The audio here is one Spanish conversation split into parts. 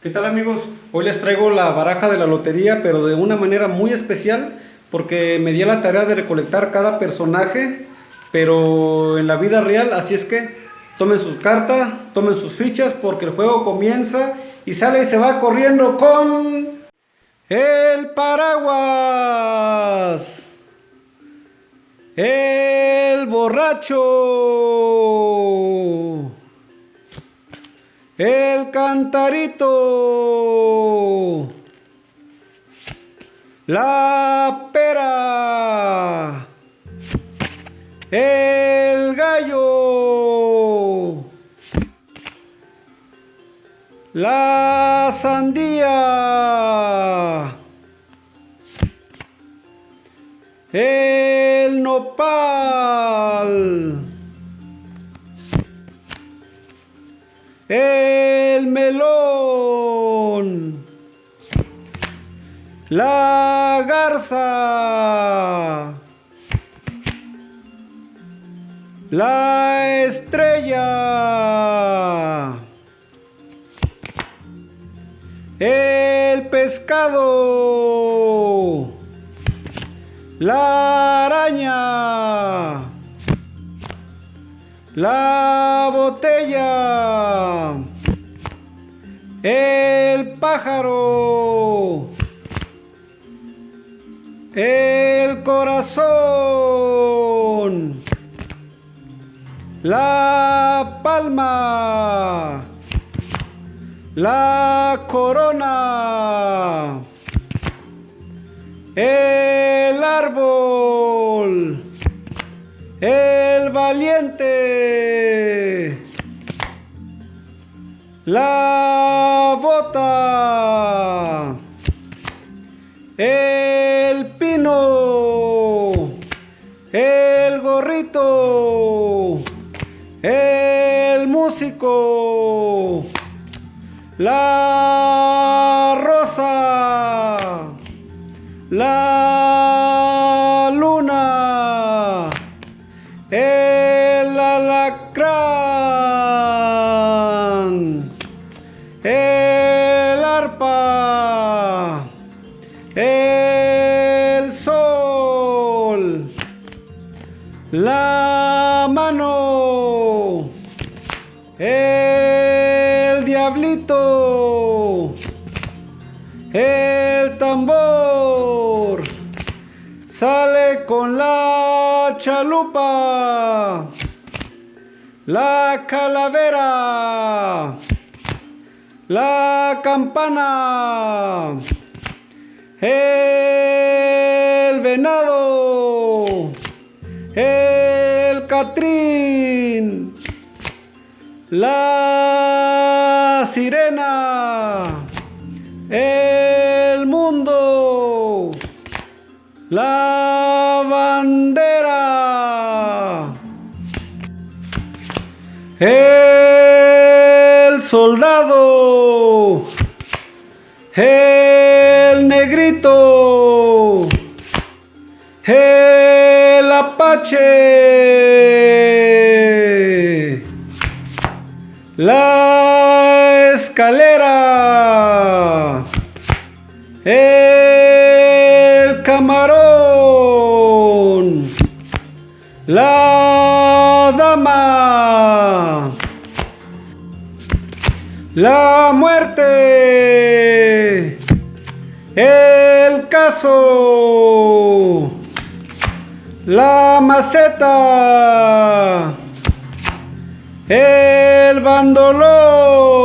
¿Qué tal amigos? Hoy les traigo la baraja de la lotería, pero de una manera muy especial, porque me di la tarea de recolectar cada personaje, pero en la vida real, así es que tomen sus cartas, tomen sus fichas, porque el juego comienza y sale y se va corriendo con... El paraguas. El borracho. El cantarito. La pera. El gallo. La sandía. El nopal. el melón, la garza, la estrella, el pescado, la araña, la botella, el pájaro, el corazón, la palma, la corona, el árbol, el valiente, la el pino, el gorrito, el músico, la rosa, la luna, el alacrán, el arpa, la mano, el diablito, el tambor, sale con la chalupa, la calavera, la campana, el venado, la sirena, el mundo, la bandera, el soldado, el negrito, el apache, la escalera, el camarón, la dama, la muerte, el caso, la maceta, el bandolón,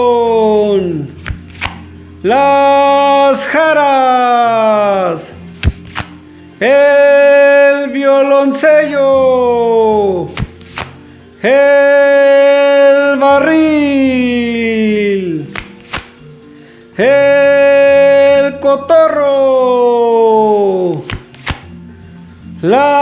las jaras, el violoncello, el barril, el cotorro, la